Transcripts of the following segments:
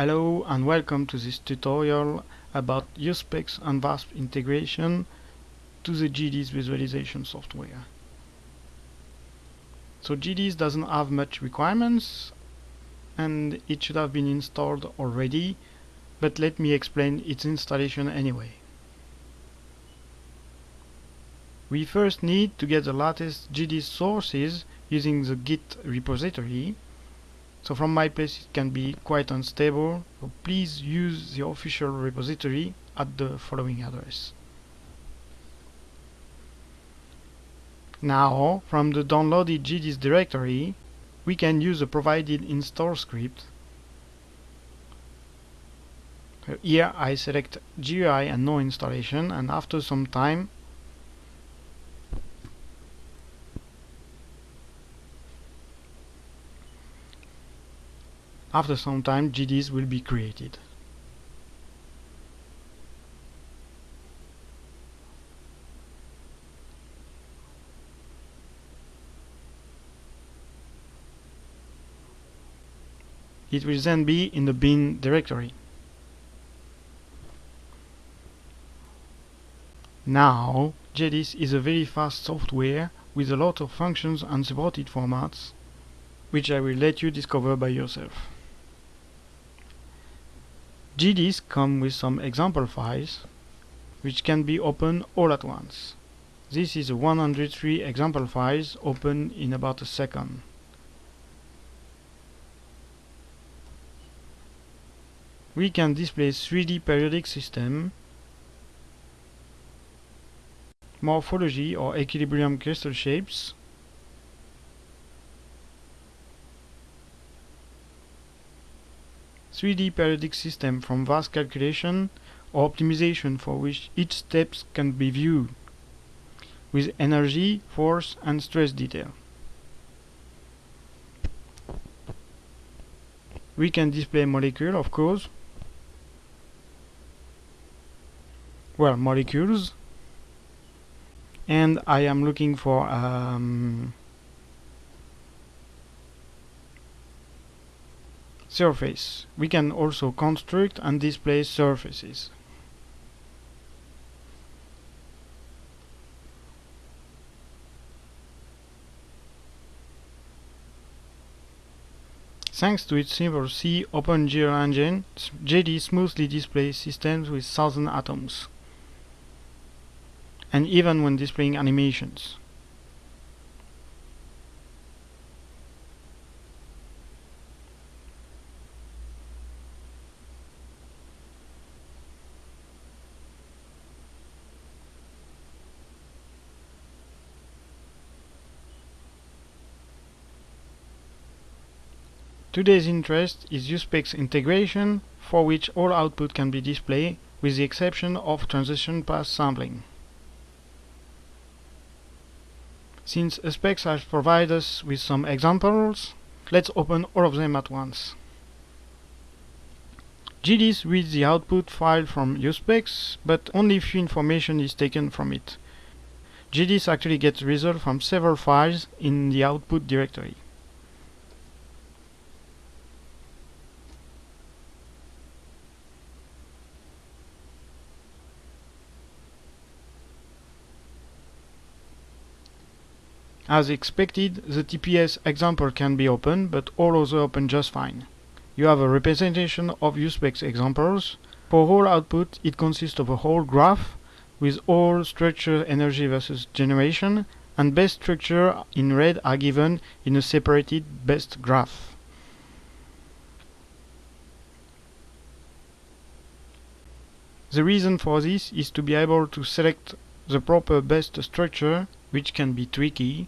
Hello and welcome to this tutorial about USPEX and VASP integration to the GDIS visualization software. So GDIS doesn't have much requirements and it should have been installed already but let me explain its installation anyway. We first need to get the latest GDIS sources using the Git repository so from my place it can be quite unstable, so please use the official repository at the following address. Now, from the downloaded GDIS directory, we can use the provided install script. Here I select GUI and no installation and after some time After some time GDIS will be created. It will then be in the bin directory. Now, GDIS is a very fast software with a lot of functions and supported formats, which I will let you discover by yourself. GDIS come with some example files which can be opened all at once. This is 103 example files open in about a second. We can display 3D periodic system, morphology or equilibrium crystal shapes, 3D periodic system from VASP calculation or optimization for which each steps can be viewed with energy, force and stress detail. We can display molecule of course. Well, molecules and I am looking for um, surface. We can also construct and display surfaces. Thanks to its simple C OpenGL engine, GDIS smoothly displays systems with thousand atoms, and even when displaying animations. Today's interest is USPEX integration, for which all output can be displayed, with the exception of transition path sampling. Since USPEX has provided us with some examples, let's open all of them at once. GDIS reads the output file from USPEX, but only few information is taken from it. GDIS actually gets results from several files in the output directory. As expected, the TPS example can be opened, but all other open just fine. You have a representation of USPEX examples. For whole output, it consists of a whole graph with all structure energy versus generation, and best structure in red are given in a separated best graph. The reason for this is to be able to select the proper best structure, which can be tricky,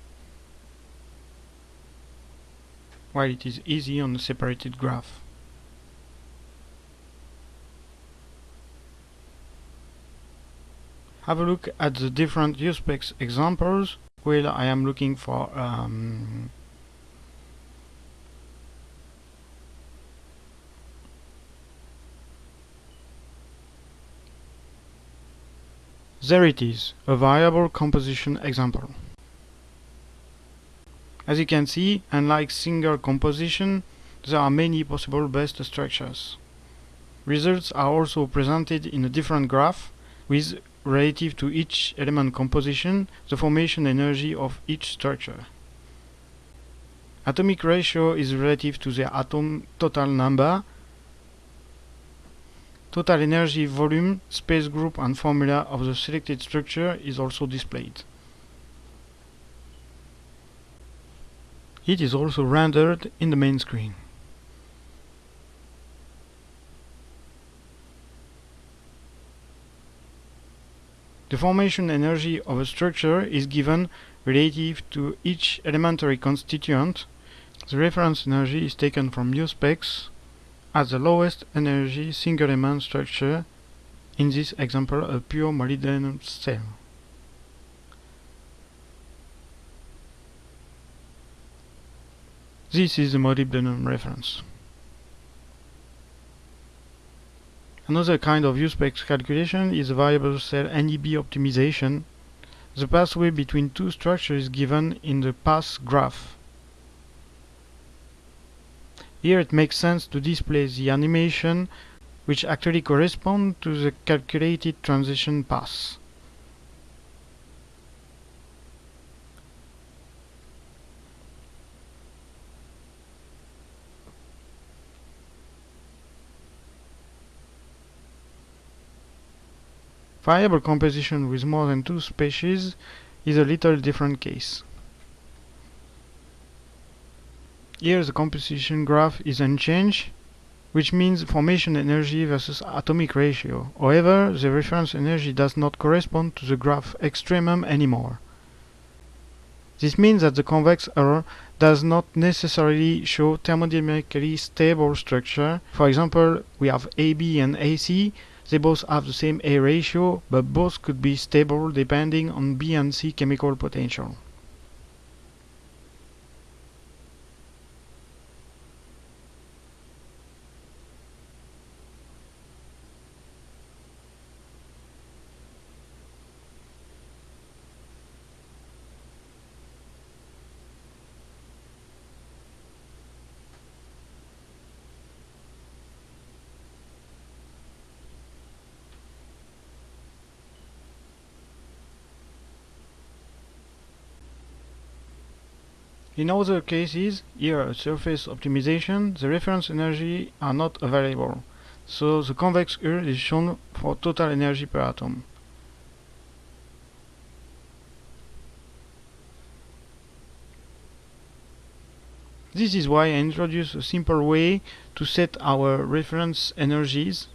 while it is easy on a separated graph. Have a look at the different USPEX examples where I am looking for um, There it is, a variable composition example. As you can see, unlike single composition, there are many possible best structures. results are also presented in a different graph with relative to each element composition the formation energy of each structure. Atomic ratio is relative to the atom total number. Total energy, volume, space group and formula of the selected structure is also displayed. It is also rendered in the main screen. The formation energy of a structure is given relative to each elementary constituent. The reference energy is taken from USPEX as the lowest energy single element structure, in this example a pure molybdenum cell. This is the molybdenum reference. Another kind of USPEX calculation is variable cell NEB optimization. The pathway between two structures is given in the path graph. Here it makes sense to display the animation which actually correspond to the calculated transition path. Variable composition with more than two species is a little different case. Here the composition graph is unchanged, which means formation energy versus atomic ratio. However, the reference energy does not correspond to the graph extremum anymore. This means that the convex error does not necessarily show thermodynamically stable structure. For example, we have AB and AC they both have the same A ratio, but both could be stable depending on B and C chemical potential. In other cases, here surface optimization, the reference energy are not available, so the convex Hull is shown for total energy per atom. This is why I introduce a simple way to set our reference energies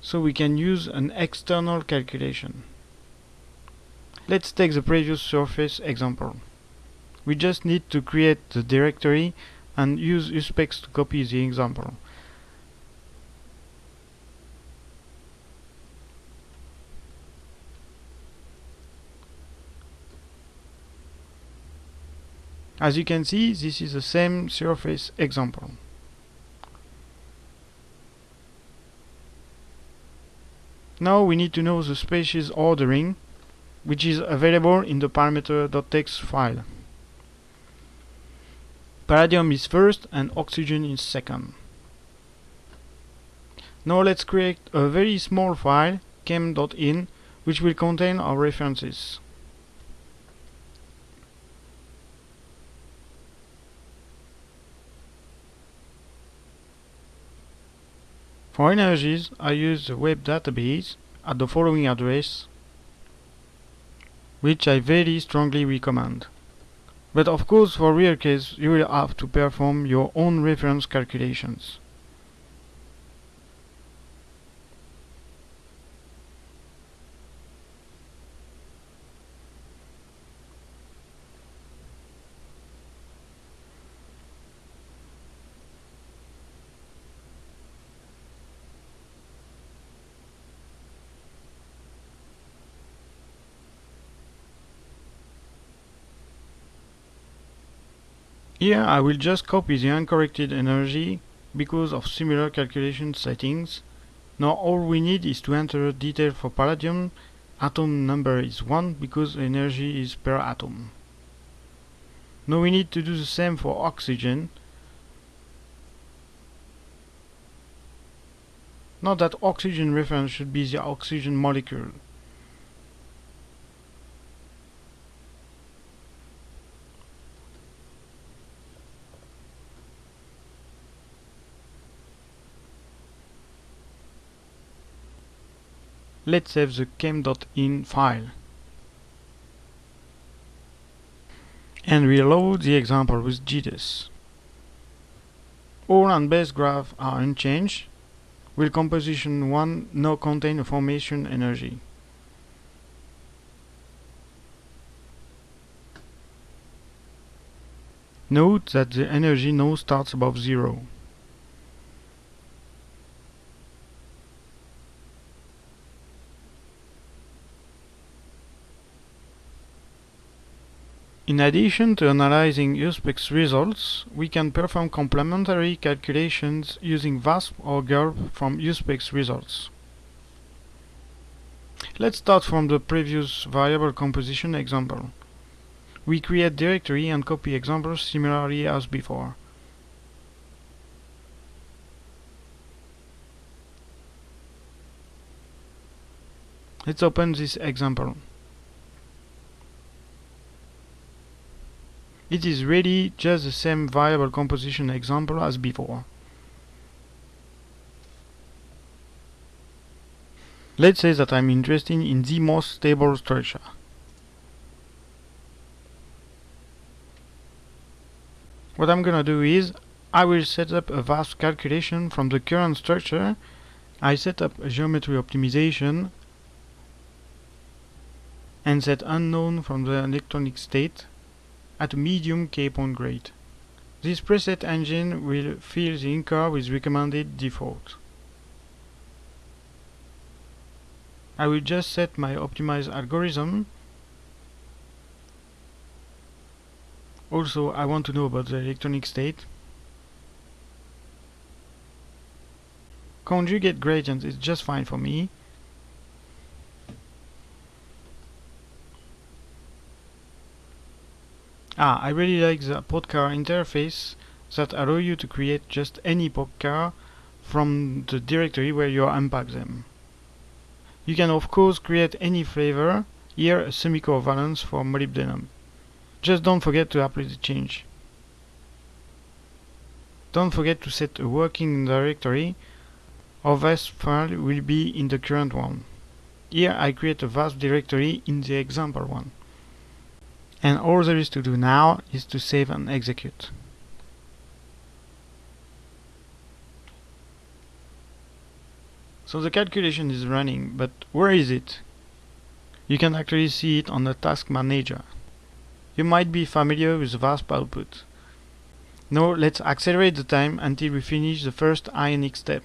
so we can use an external calculation. Let's take the previous surface example. We just need to create the directory and use uspex to copy the example. As you can see, this is the same surface example. Now we need to know the species ordering, which is available in the parameter.txt file. Palladium is first and oxygen is second. Now let's create a very small file, chem.in, which will contain our references. For energies, I use the web database at the following address, which I very strongly recommend. But of course for real case you will have to perform your own reference calculations. Here I will just copy the uncorrected energy because of similar calculation settings. Now all we need is to enter detail for palladium. Atom number is 1 because energy is per atom. Now we need to do the same for oxygen. Note that oxygen reference should be the oxygen molecule. Let's save the chem.in file. And reload the example with GDIS. All and base graph are unchanged, will composition 1 now contain formation energy. Note that the energy now starts above zero. In addition to analyzing USPEX results, we can perform complementary calculations using VASP or GULP from USPEX results. Let's start from the previous variable composition example. We create directory and copy examples similarly as before. Let's open this example. It is really just the same variable composition example as before. Let's say that I'm interested in the most stable structure. What I'm gonna do is I will set up a VASP calculation from the current structure. I set up a geometry optimization and set unknown from the electronic state at medium k-point grade. This preset engine will fill the INCAR with recommended default. I will just set my optimized algorithm. Also, I want to know about the electronic state. Conjugate gradient is just fine for me. Ah, I really like the POTCAR interface that allow you to create just any POTCAR from the directory where you unpack them. You can of course create any flavor, here a semicovalence for molybdenum. Just don't forget to apply the change. Don't forget to set a working directory or VASP file will be in the current one. Here I create a VASP directory in the example one and all there is to do now is to save and execute. So the calculation is running, but where is it? You can actually see it on the task manager. You might be familiar with VASP output. Now let's accelerate the time until we finish the first ionic step.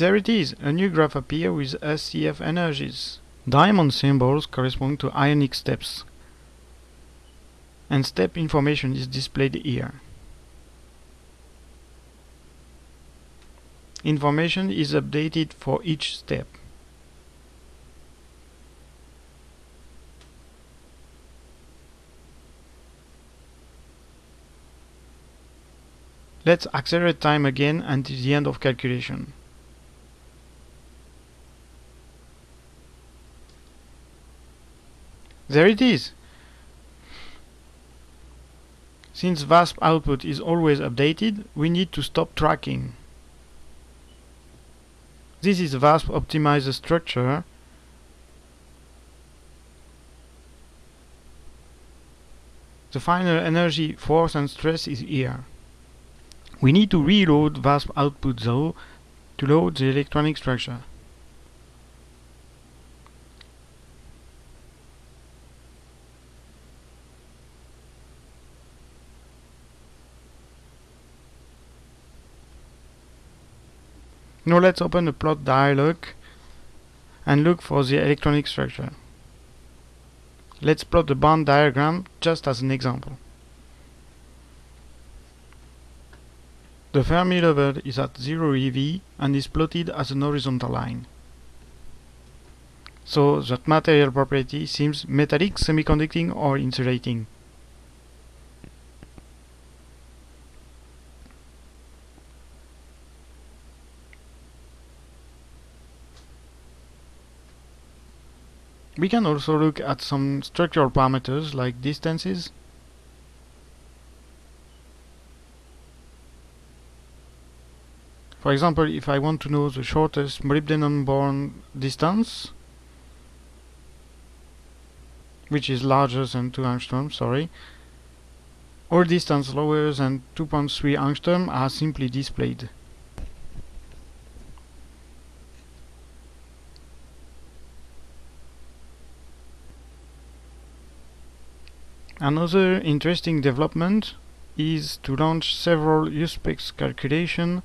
There it is, a new graph appears with SCF energies. Diamond symbols correspond to ionic steps. And step information is displayed here. Information is updated for each step. Let's accelerate time again until the end of calculation. There it is. Since VASP output is always updated, we need to stop tracking. This is VASP optimizer structure. The final energy, force and stress is here. We need to reload VASP output though to load the electronic structure. Now let's open the plot dialog and look for the electronic structure. Let's plot the band diagram just as an example. The Fermi level is at 0 eV and is plotted as an horizontal line. So that material property seems metallic, semiconducting or insulating. We can also look at some structural parameters like distances. For example, if I want to know the shortest molybdenum-boron distance, which is larger than 2 angstrom, sorry, all distance lower than 2.3 angstrom are simply displayed. Another interesting development is to launch several USPEX calculation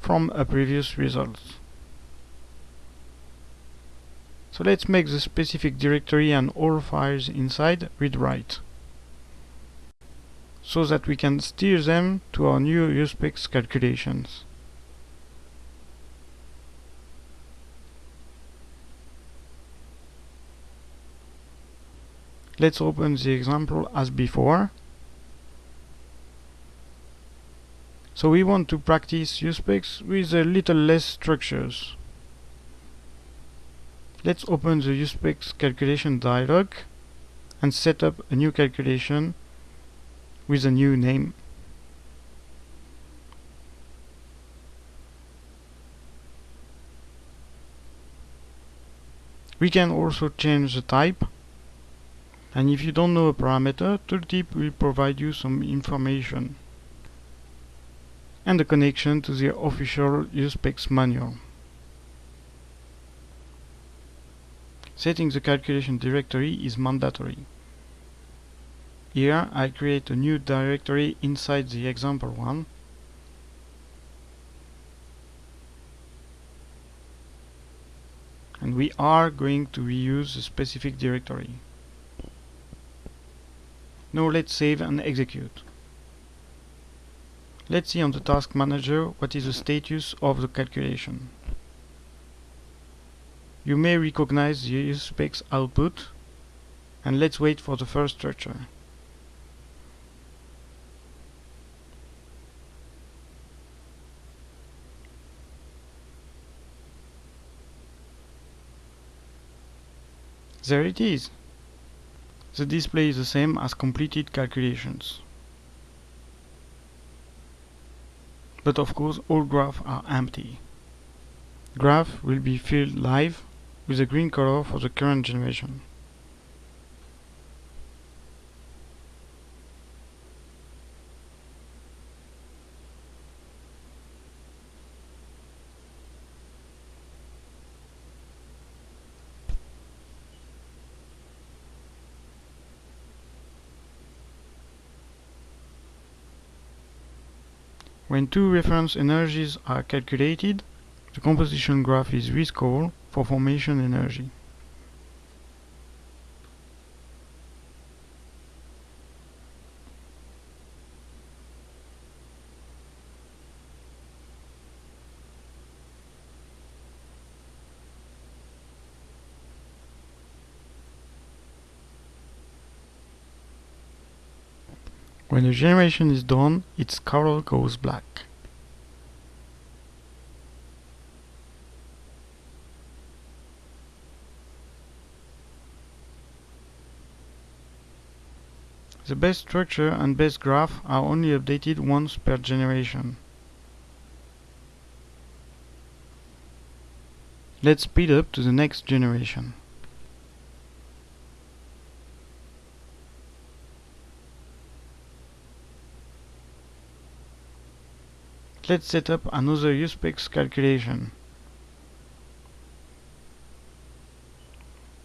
from a previous result. So let's make the specific directory and all files inside read write so that we can steer them to our new USPEX calculations. Let's open the example as before. So we want to practice USPEX with a little less structures. Let's open the USPEX calculation dialog and set up a new calculation with a new name. We can also change the type and if you don't know a parameter, Tooltip will provide you some information and a connection to the official USPEX manual. Setting the calculation directory is mandatory. Here I create a new directory inside the example one and we are going to reuse the specific directory. Now let's save and execute. Let's see on the task manager what is the status of the calculation. You may recognize the USPEX output and let's wait for the first structure. There it is. The display is the same as completed calculations. But of course all graphs are empty. Graph will be filled live with a green color for the current generation. When two reference energies are calculated, the composition graph is rescaled for formation energy. The generation is done, its color goes black. The best structure and best graph are only updated once per generation. Let's speed up to the next generation. Let's set up another USPEX calculation.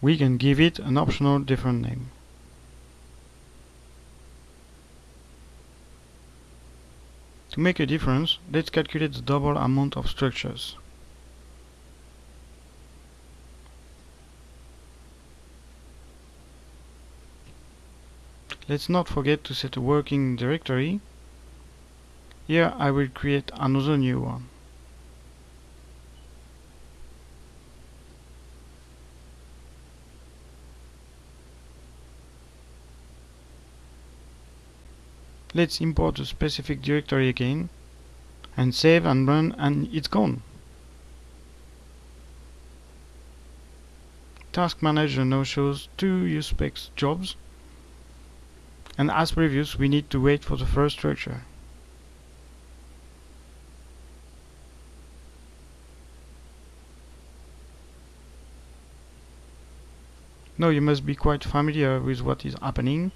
We can give it an optional different name. To make a difference, let's calculate the double amount of structures. let's not forget to set a working directory. Here I will create another new one. Let's import the specific directory again and save and run and it's gone. Task Manager now shows two USPEX jobs and as previous we need to wait for the first structure. Now you must be quite familiar with what is happening.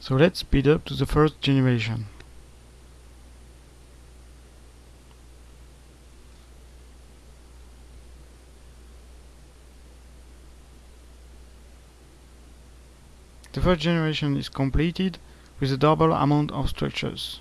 So let's speed up to the first generation. The first generation is completed with a double amount of structures.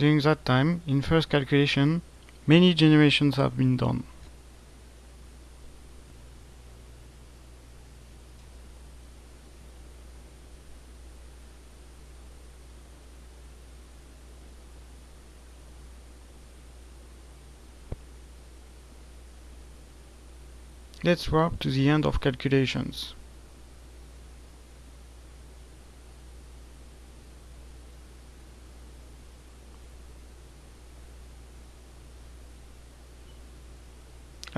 During that time, in first calculation, many generations have been done. Let's warp to the end of calculations.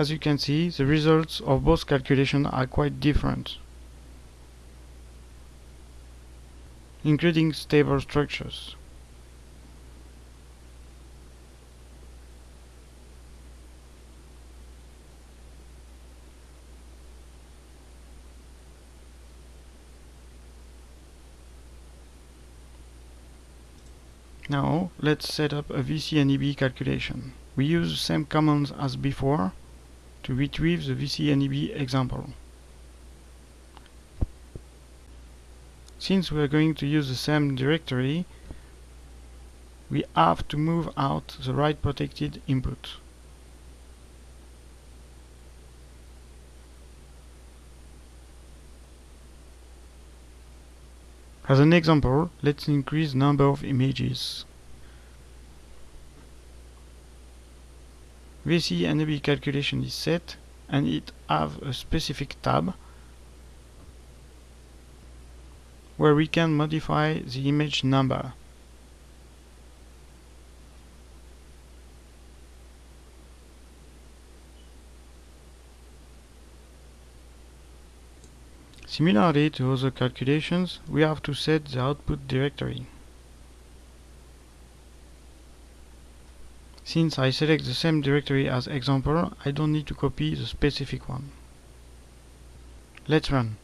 As you can see, the results of both calculations are quite different, including stable structures. Now, let's set up a VCNEB calculation. We use the same commands as before, to retrieve the VCNEB example. Since we are going to use the same directory, we have to move out the write protected input. As an example, let's increase the number of images. VC and calculation is set and it have a specific tab where we can modify the image number. Similarly to other calculations, we have to set the output directory. Since I select the same directory as example, I don't need to copy the specific one. Let's run.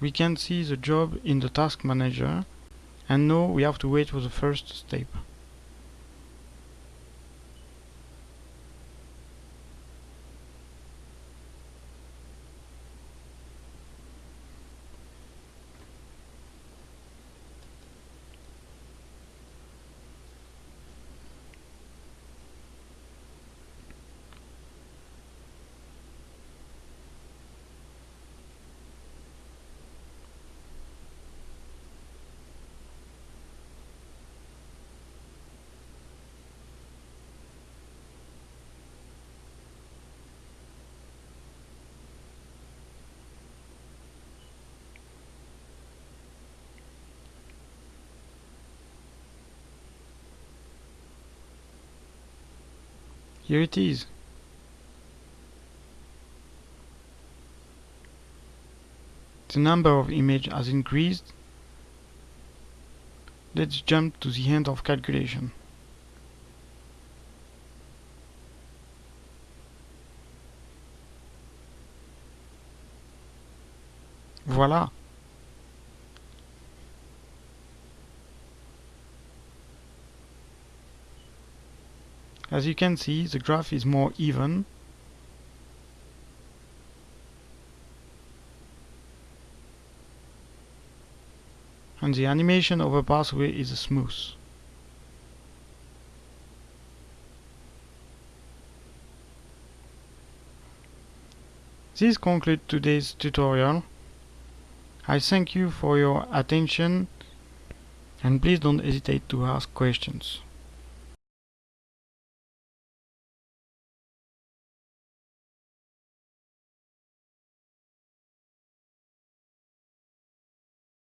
We can see the job in the task manager and now we have to wait for the first step. Here it is. The number of images has increased. Let's jump to the end of calculation. Voilà. As you can see, the graph is more even and the animation of a pathway is smooth. This concludes today's tutorial. I thank you for your attention and please don't hesitate to ask questions.